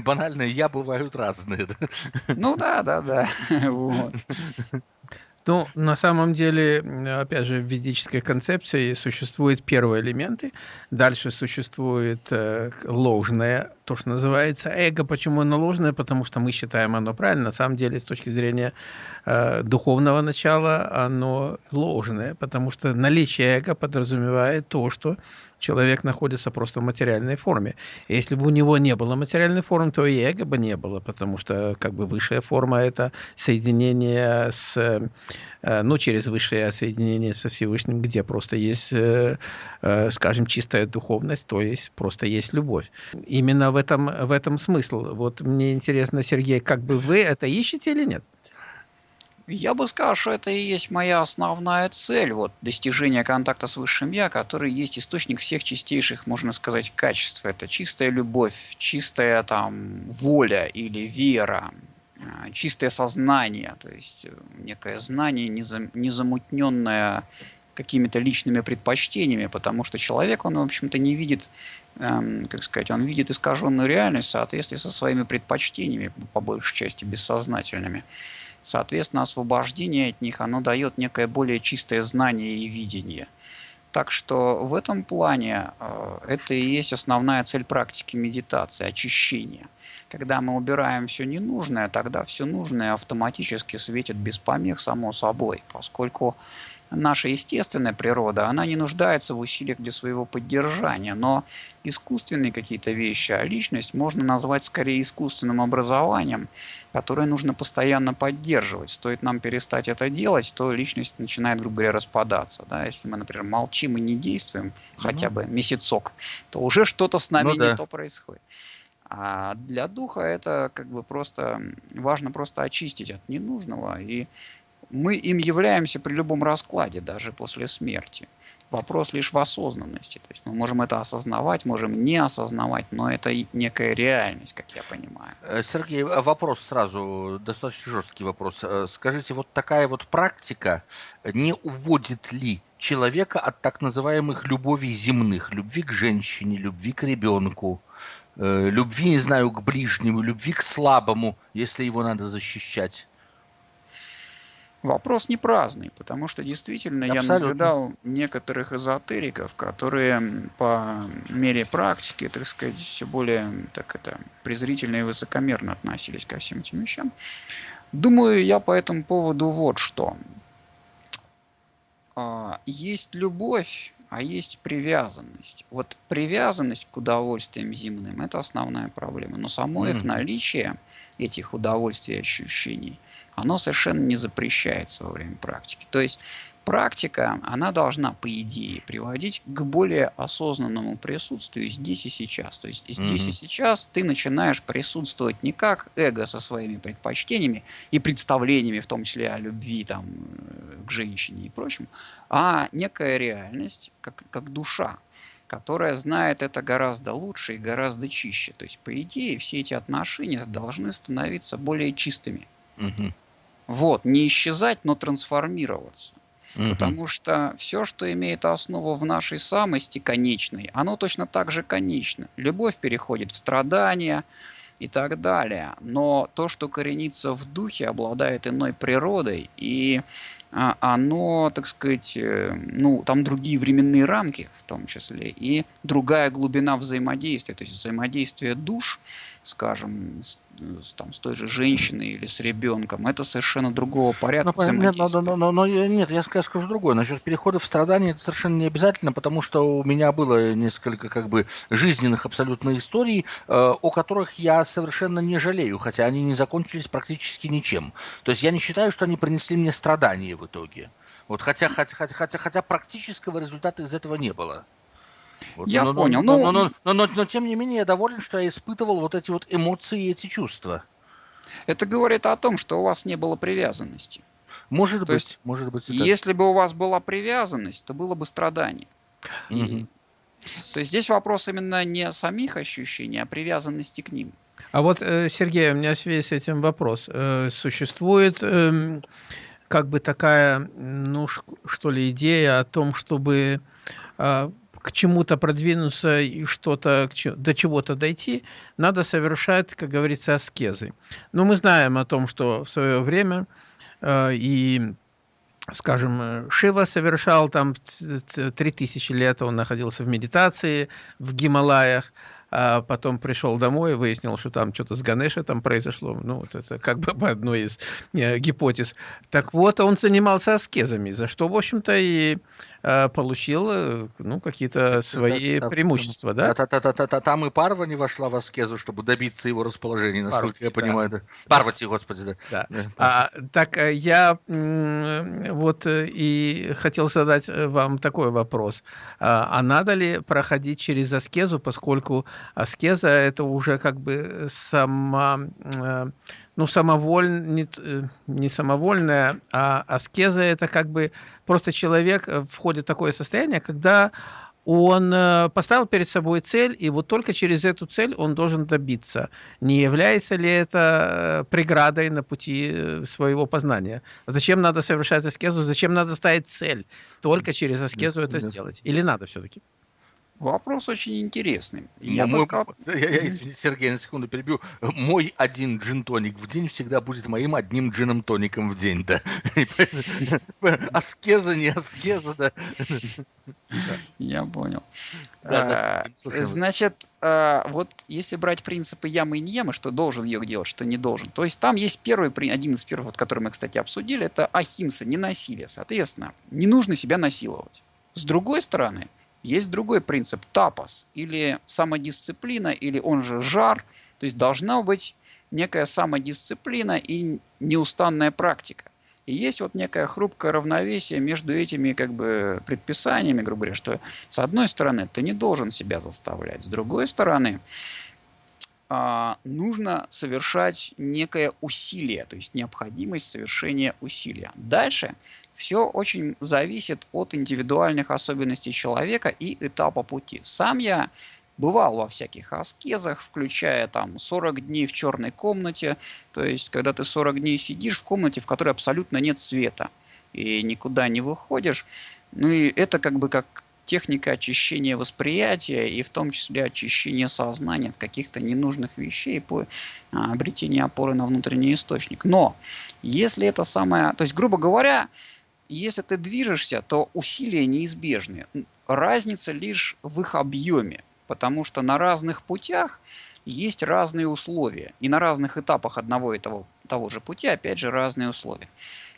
банальное «я» бывают разные. Ну да, да, да. Вот. Ну, на самом деле, опять же, в ведической концепции существуют первые элементы, дальше существует э, ложное, то, что называется эго. Почему оно ложное? Потому что мы считаем оно правильно. На самом деле, с точки зрения э, духовного начала, оно ложное, потому что наличие эго подразумевает то, что человек находится просто в материальной форме. Если бы у него не было материальной формы, то и эго бы не было, потому что как бы высшая форма – это соединение с, ну, через высшее соединение со Всевышним, где просто есть, э, э, скажем, чистая духовность, то есть просто есть любовь. Именно в этом, в этом смысл. Вот мне интересно, Сергей, как бы вы это ищете или нет? Я бы сказал, что это и есть моя основная цель, вот достижение контакта с высшим я, который есть источник всех чистейших, можно сказать, качеств. Это чистая любовь, чистая там воля или вера, чистое сознание, то есть э, некое знание, незамутненное какими-то личными предпочтениями, потому что человек, он, в общем-то, не видит, эм, как сказать, он видит искаженную реальность в соответствии со своими предпочтениями, по большей части бессознательными. Соответственно, освобождение от них, оно дает некое более чистое знание и видение. Так что в этом плане э, это и есть основная цель практики медитации – очищение. Когда мы убираем все ненужное, тогда все нужное автоматически светит без помех само собой, поскольку наша естественная природа, она не нуждается в усилиях для своего поддержания, но искусственные какие-то вещи, а личность можно назвать скорее искусственным образованием, которое нужно постоянно поддерживать. Стоит нам перестать это делать, то личность начинает, грубо говоря, распадаться. Да? Если мы, например, молчим и не действуем угу. хотя бы месяцок, то уже что-то с нами ну, да. не то происходит. А для духа это как бы просто важно просто очистить от ненужного и мы им являемся при любом раскладе, даже после смерти. Вопрос лишь в осознанности. То есть мы можем это осознавать, можем не осознавать, но это некая реальность, как я понимаю. Э, Сергей, а вопрос сразу, достаточно жесткий вопрос. Э, скажите, вот такая вот практика не уводит ли человека от так называемых любовей земных, любви к женщине, любви к ребенку, э, любви, не знаю, к ближнему, любви к слабому, если его надо защищать? Вопрос не праздный, потому что действительно Абсолютно. я наблюдал некоторых эзотериков, которые по мере практики, так сказать, все более так это, презрительно и высокомерно относились ко всем этим вещам. Думаю я по этому поводу вот что. А, есть любовь, а есть привязанность. Вот привязанность к удовольствиям земным – это основная проблема. Но само mm. их наличие, этих удовольствий и ощущений, оно совершенно не запрещается во время практики. То есть практика, она должна, по идее, приводить к более осознанному присутствию здесь и сейчас. То есть здесь mm-hmm. и сейчас ты начинаешь присутствовать не как эго со своими предпочтениями и представлениями, в том числе о любви там, э, к женщине и прочему, а некая реальность, как, как душа которая знает это гораздо лучше и гораздо чище. То есть, по идее, все эти отношения должны становиться более чистыми. Угу. Вот, не исчезать, но трансформироваться. Угу. Потому что все, что имеет основу в нашей самости конечной, оно точно так же конечно. Любовь переходит в страдания и так далее. Но то, что коренится в духе, обладает иной природой, и а, оно, так сказать, э, ну, там другие временные рамки в том числе, и другая глубина взаимодействия, то есть взаимодействие душ, скажем, с, с, там, с той же женщиной или с ребенком, это совершенно другого порядка но, нет, но, но, но, но, нет, я скажу другое. Насчет перехода в страдания это совершенно не обязательно, потому что у меня было несколько как бы жизненных абсолютно историй, э, о которых я совершенно не жалею, хотя они не закончились практически ничем. То есть я не считаю, что они принесли мне страдания в итоге. Вот хотя, хотя, хотя, хотя практического результата из этого не было. Вот, я но, понял. Но, но, но, но, но, но, но тем не менее я доволен, что я испытывал вот эти вот эмоции и эти чувства. Это говорит о том, что у вас не было привязанности. Может то быть, есть, может быть. Если бы у вас была привязанность, то было бы страдание. Угу. И, то есть здесь вопрос именно не самих ощущений, а привязанности к ним. А вот, э, Сергей, у меня в связи с этим вопрос. Э, существует эм, как бы такая, ну, что ли, идея о том, чтобы а, к чему-то продвинуться и что-то до чего-то дойти, надо совершать, как говорится, аскезы. Но мы знаем о том, что в свое время э, и скажем, Шива совершал там 3000 лет, он находился в медитации в Гималаях, а потом пришел домой и выяснил, что там что-то с Ганеша там произошло. Ну, вот это как бы по одной из э, гипотез. Так вот, он занимался аскезами, за что, в общем-то, и э, получил э, ну, какие-то свои да, преимущества, да? Та, та, та, та, та, там и Парва не вошла в аскезу, чтобы добиться его расположения, насколько Парвати, я понимаю. Да. Парвати, господи, да. да. да. А, так я вот и хотел задать вам такой вопрос. А, а надо ли проходить через аскезу, поскольку аскеза это уже как бы сама, э, ну, самоволь, не, э, не самовольная, а аскеза это как бы просто человек э, входит в такое состояние, когда он поставил перед собой цель, и вот только через эту цель он должен добиться. Не является ли это преградой на пути своего познания? Зачем надо совершать аскезу? Зачем надо ставить цель? Только через аскезу это сделать? Или надо все-таки? Вопрос очень интересный. Я, мой, сказал... я, я, извините, Сергей, на секунду перебью. Мой один джин-тоник в день всегда будет моим одним джином-тоником в день, да. Аскеза, не аскеза, да. Я понял. А, значит, а, вот если брать принципы ямы и не ямы, что должен йог делать, что не должен, то есть там есть первый, один из первых, который мы, кстати, обсудили, это ахимса, не насилие. Соответственно, не нужно себя насиловать. С другой стороны, есть другой принцип – тапос, или самодисциплина, или он же жар. То есть должна быть некая самодисциплина и неустанная практика. И есть вот некое хрупкое равновесие между этими как бы предписаниями, грубо говоря, что с одной стороны ты не должен себя заставлять, с другой стороны нужно совершать некое усилие, то есть необходимость совершения усилия. Дальше все очень зависит от индивидуальных особенностей человека и этапа пути. Сам я бывал во всяких аскезах, включая там 40 дней в черной комнате, то есть когда ты 40 дней сидишь в комнате, в которой абсолютно нет света и никуда не выходишь, ну и это как бы как техника очищения восприятия и в том числе очищения сознания от каких-то ненужных вещей по а, обретению опоры на внутренний источник. Но если это самое, то есть, грубо говоря, если ты движешься, то усилия неизбежны. Разница лишь в их объеме, потому что на разных путях есть разные условия. И на разных этапах одного и того, того же пути, опять же, разные условия.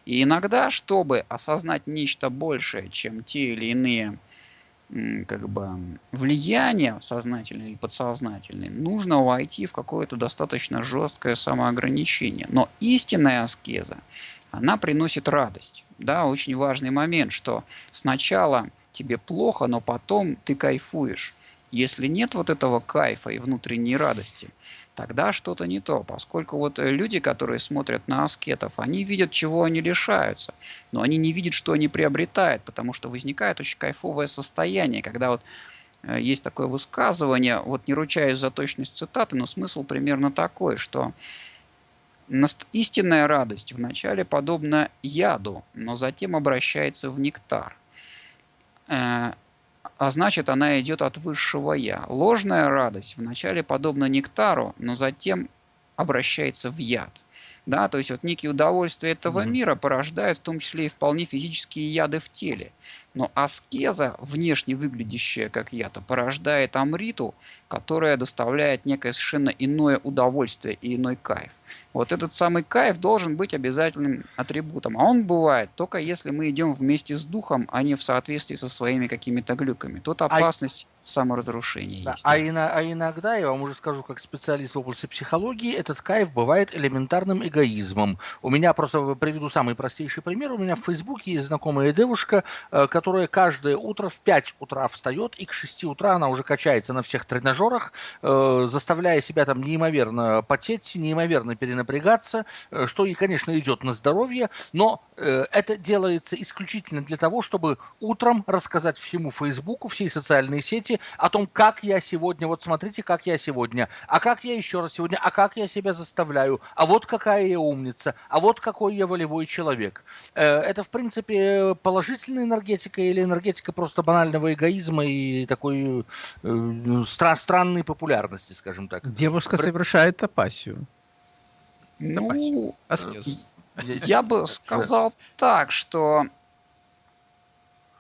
И иногда, чтобы осознать нечто большее, чем те или иные как бы влияние сознательное или подсознательное, нужно войти в какое-то достаточно жесткое самоограничение. Но истинная аскеза, она приносит радость. Да, очень важный момент, что сначала тебе плохо, но потом ты кайфуешь. Если нет вот этого кайфа и внутренней радости, тогда что-то не то. Поскольку вот э, люди, которые смотрят на аскетов, они видят, чего они лишаются, но они не видят, что они приобретают, потому что возникает очень кайфовое состояние, когда вот э, есть такое высказывание, вот не ручаюсь за точность цитаты, но смысл примерно такой, что истинная радость вначале подобна яду, но затем обращается в нектар. А значит она идет от высшего я. Ложная радость вначале подобна нектару, но затем обращается в яд. Да, то есть вот некие удовольствия этого mm-hmm. мира порождают в том числе и вполне физические яды в теле. Но аскеза, внешне выглядящая как яд, порождает амриту, которая доставляет некое совершенно иное удовольствие и иной кайф. Вот этот самый кайф должен быть обязательным атрибутом. А он бывает только если мы идем вместе с духом, а не в соответствии со своими какими-то глюками. Тут а опасность саморазрушения да. есть. А, ино, а иногда, я вам уже скажу, как специалист в области психологии, этот кайф бывает элементарным эгоизмом. У меня просто приведу самый простейший пример. У меня в Фейсбуке есть знакомая девушка, э, которая каждое утро в 5 утра встает, и к 6 утра она уже качается на всех тренажерах, э, заставляя себя там неимоверно потеть, неимоверно перенапрягаться, э, что и, конечно, идет на здоровье, но это делается исключительно для того, чтобы утром рассказать всему Фейсбуку, всей социальной сети, памяти о том, как я сегодня, вот смотрите, как я сегодня, а как я еще раз сегодня, а как я себя заставляю, а вот какая я умница, а вот какой я волевой человек. Э, это, в принципе, положительная энергетика или энергетика просто банального эгоизма и такой э, стра- странной популярности, скажем так. Девушка При... совершает апассию. Ну, аскезу. Я бы сказал так, что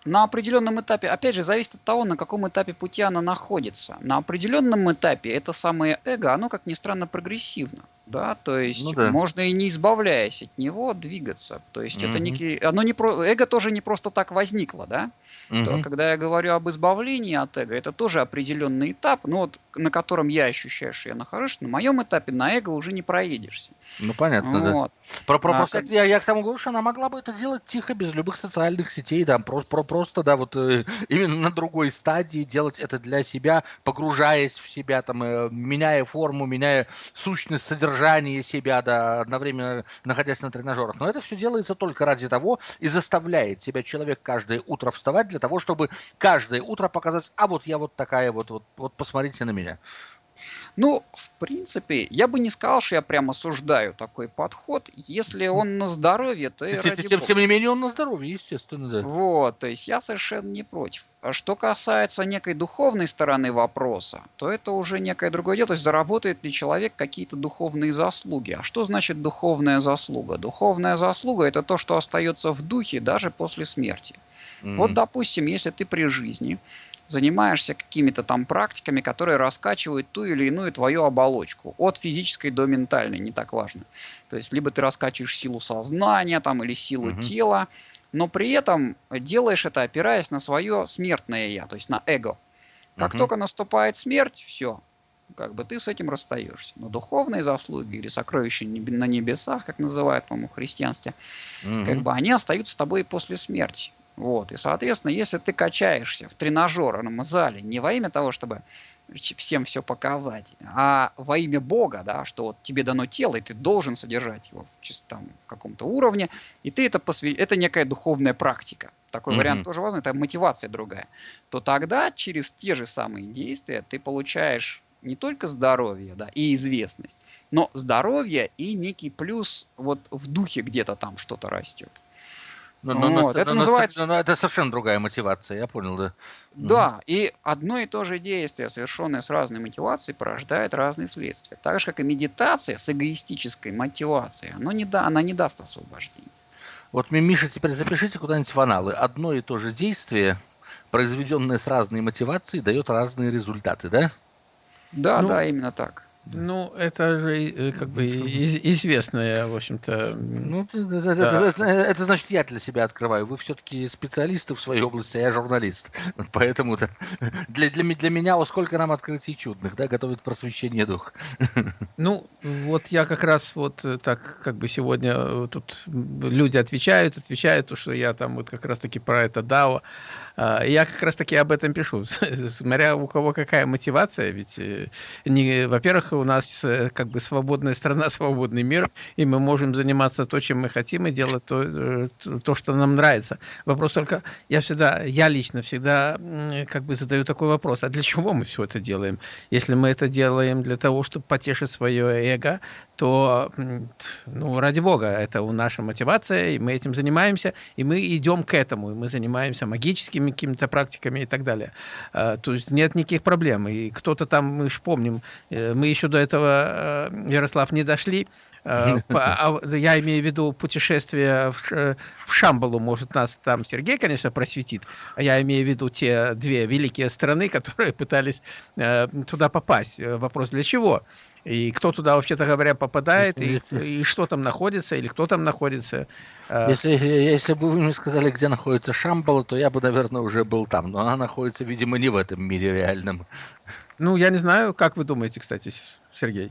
на определенном этапе, опять же, зависит от того, на каком этапе пути она находится. На определенном этапе это самое эго, оно, как ни странно, прогрессивно да, то есть ну, да. можно и не избавляясь от него двигаться, то есть угу. это некий, оно не про, эго тоже не просто так возникло, да, угу. то, когда я говорю об избавлении от эго, это тоже определенный этап, ну вот на котором я ощущаю, что я нахожусь, на моем этапе на эго уже не проедешься. Ну понятно, вот. да. Про, про, а, просто как... я, я к тому говорю, что она могла бы это делать тихо, без любых социальных сетей, да, просто, про, просто да, вот э, именно на другой стадии делать это для себя, погружаясь в себя, там, э, меняя форму, меняя сущность, содержание содержание себя, да, одновременно находясь на тренажерах. Но это все делается только ради того и заставляет себя человек каждое утро вставать для того, чтобы каждое утро показать, а вот я вот такая вот, вот, вот посмотрите на меня. Ну, в принципе, я бы не сказал, что я прямо осуждаю такой подход. Если он на здоровье, то и тем, тем, тем не менее он на здоровье, естественно, да. Вот, то есть я совершенно не против. А что касается некой духовной стороны вопроса, то это уже некое другое дело. То есть заработает ли человек какие-то духовные заслуги. А что значит духовная заслуга? Духовная заслуга – это то, что остается в духе даже после смерти. Mm-hmm. Вот, допустим, если ты при жизни занимаешься какими-то там практиками, которые раскачивают ту или иную твою оболочку, от физической до ментальной, не так важно. То есть либо ты раскачиваешь силу сознания там, или силу угу. тела, но при этом делаешь это опираясь на свое смертное я, то есть на эго. Как угу. только наступает смерть, все, как бы ты с этим расстаешься. Но духовные заслуги или сокровища на небесах, как называют, по-моему, в христианстве, угу. как бы они остаются с тобой и после смерти. Вот. И, соответственно, если ты качаешься в тренажерном зале не во имя того, чтобы всем все показать, а во имя Бога, да, что вот тебе дано тело, и ты должен содержать его в, там, в каком-то уровне, и ты это посвя... это некая духовная практика. Такой mm-hmm. вариант тоже важный, это мотивация другая. То тогда через те же самые действия ты получаешь не только здоровье, да, и известность, но здоровье и некий плюс вот в духе где-то там что-то растет. Но, но, вот. но, это но, называется... Но, это совершенно другая мотивация, я понял, да. Да, угу. и одно и то же действие, совершенное с разной мотивацией, порождает разные следствия. Так же, как и медитация с эгоистической мотивацией, оно не да, она не даст освобождения. Вот, Миша, теперь запишите куда-нибудь в аналы. Одно и то же действие, произведенное с разной мотивацией, дает разные результаты, да? Да, ну, да, именно так. Ну, это же э, как бы из, известное, в общем-то. Ну, это, да. это, это, это значит, я для себя открываю. Вы все-таки специалисты в своей области, а я журналист. Вот поэтому -то для, для, для меня, вот сколько нам открытий чудных, да, готовит просвещение дух. Ну, вот я как раз вот э, так, как бы сегодня э, тут люди отвечают, отвечают, то, что я там вот как раз-таки про это дао. А, я как раз таки об этом пишу. Смотря у кого какая мотивация, ведь, не, во-первых, у нас э, как бы свободная страна, свободный мир, и мы можем заниматься то, чем мы хотим, и делать то, э, то что нам нравится. Вопрос только, я всегда, я лично всегда как бы задаю такой вопрос, а для чего мы все это делаем? Если мы это делаем для того, чтобы потешить свое эго, то, ну, ради бога, это у наша мотивация, и мы этим занимаемся, и мы идем к этому, и мы занимаемся магическими какими-то практиками и так далее. А, то есть нет никаких проблем. И кто-то там, мы же помним, э, мы еще до этого, э, Ярослав, не дошли, я имею в виду путешествие в, Шамбалу, может, нас там Сергей, конечно, просветит, а я имею в виду те две великие страны, которые пытались туда попасть. Вопрос для чего? И кто туда, вообще-то говоря, попадает, и, и что там находится, или кто там находится. А. Если, если бы вы мне сказали, где находится Шамбала, то я бы, наверное, уже был там. Но она находится, видимо, не в этом мире реальном. Ну, я не знаю, как вы думаете, кстати, Сергей?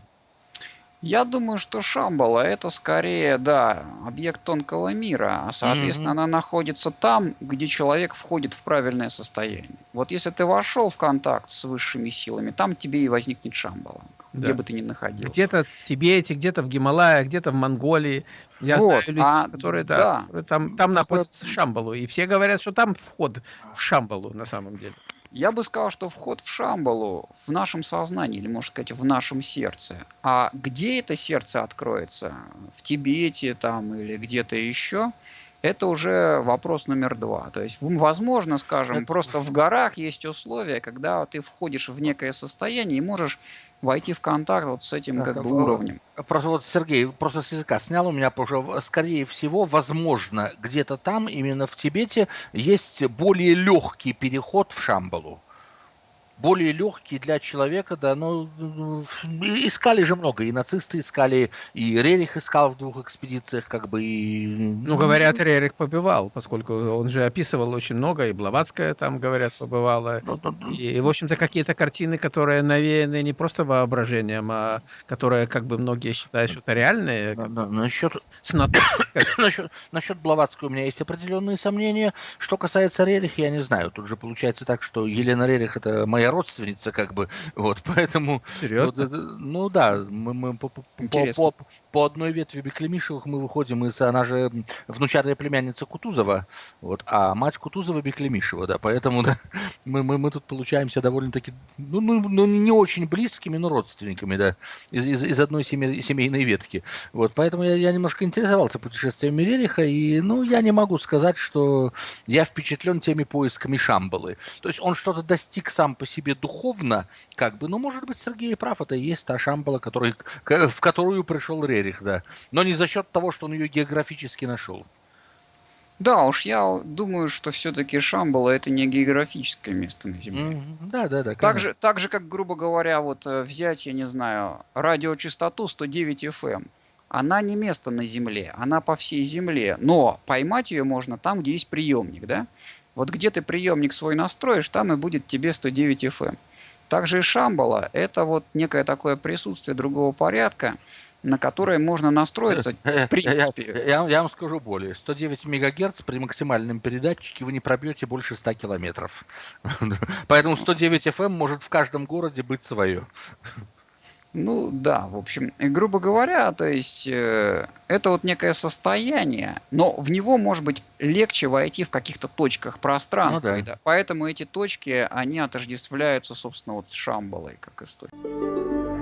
Я думаю, что Шамбала это скорее, да, объект тонкого мира, а соответственно mm-hmm. она находится там, где человек входит в правильное состояние. Вот если ты вошел в контакт с высшими силами, там тебе и возникнет Шамбала, да. где бы ты ни находился. Где-то в Тибете, где-то в Гималаях, где-то в Монголии. Я вот, знаю людей, а, которые да, да. там, там находятся Шамбалу, и все говорят, что там вход в Шамбалу на самом деле. Я бы сказал, что вход в Шамбалу в нашем сознании, или, можно сказать, в нашем сердце. А где это сердце откроется? В Тибете там или где-то еще? Это уже вопрос номер два. То есть, возможно, скажем, просто в горах есть условия, когда ты входишь в некое состояние и можешь войти в контакт вот с этим как а бы уровнем. Просто вот Сергей просто с языка снял у меня, уже, скорее всего, возможно, где-то там, именно в Тибете, есть более легкий переход в Шамбалу. Более легкий для человека, да, ну, ну, искали же много, и нацисты искали, и Рерих искал в двух экспедициях, как бы, и... Ну, говорят, Рерих побывал, поскольку он же описывал очень много, и Блаватская там, говорят, побывала. Ну, ну, И, в общем-то, какие-то картины, которые навеяны не просто воображением, а которые, как бы, многие считают, что это реальные, на- на- Насчет, с насчет, насчет Блаватской у меня есть определенные сомнения. Что касается Рериха, я не знаю. Тут же получается так, что Елена Рерих это моя родственница, как бы, вот, поэтому... Вот серьезно. это- ну да, мы, мы по, по- по- Интересно. по- по одной ветви Беклемишевых мы выходим из... Она же внучатая племянница Кутузова, вот, а мать Кутузова Беклемишева, да, поэтому да, мы, мы, мы тут получаемся довольно-таки, ну, ну, ну, не очень близкими, но родственниками, да, из, из, из одной семей- семейной ветки. Вот, поэтому я, я немножко интересовался путешествиями Рериха, и, ну, я не могу сказать, что я впечатлен теми поисками Шамбалы. То есть он что-то достиг сам по себе духовно, как бы, ну, может быть, Сергей прав, это и есть та Шамбала, который, в которую пришел Рерих, да. Но не за счет того, что он ее географически нашел. Да, уж я думаю, что все-таки Шамбала это не географическое место на Земле. Да, да, да. Так же, так же, как, грубо говоря, вот э, взять, я не знаю, радиочастоту 109 FM. Она не место на Земле, она по всей Земле. Но поймать ее можно там, где есть приемник, да? Вот где ты приемник свой настроишь, там и будет тебе 109 FM. Также и Шамбала – это вот некое такое присутствие другого порядка, на которое можно настроиться. Э, принципе. Я, я- я вам скажу более. 109 мегагерц при максимальном передатчике вы не пробьете больше 100 километров. Поэтому 109 FM может в каждом городе быть свое. Ну да, в общем, грубо говоря, то есть э, это вот некое состояние, но в него может быть легче войти в каких-то точках пространства. Ну да. да. Поэтому эти точки, они отождествляются, собственно, вот с Шамбалой как история.